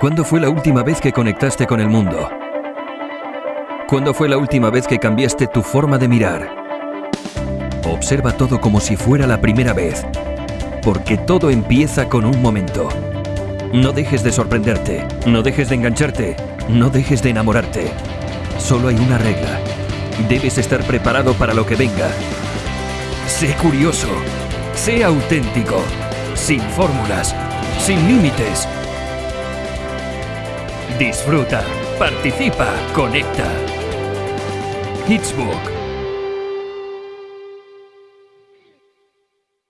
¿Cuándo fue la última vez que conectaste con el mundo? ¿Cuándo fue la última vez que cambiaste tu forma de mirar? Observa todo como si fuera la primera vez, porque todo empieza con un momento. No dejes de sorprenderte, no dejes de engancharte, no dejes de enamorarte. Solo hay una regla. Debes estar preparado para lo que venga. Sé curioso, sé auténtico, sin fórmulas, sin límites. Disfruta, participa, conecta.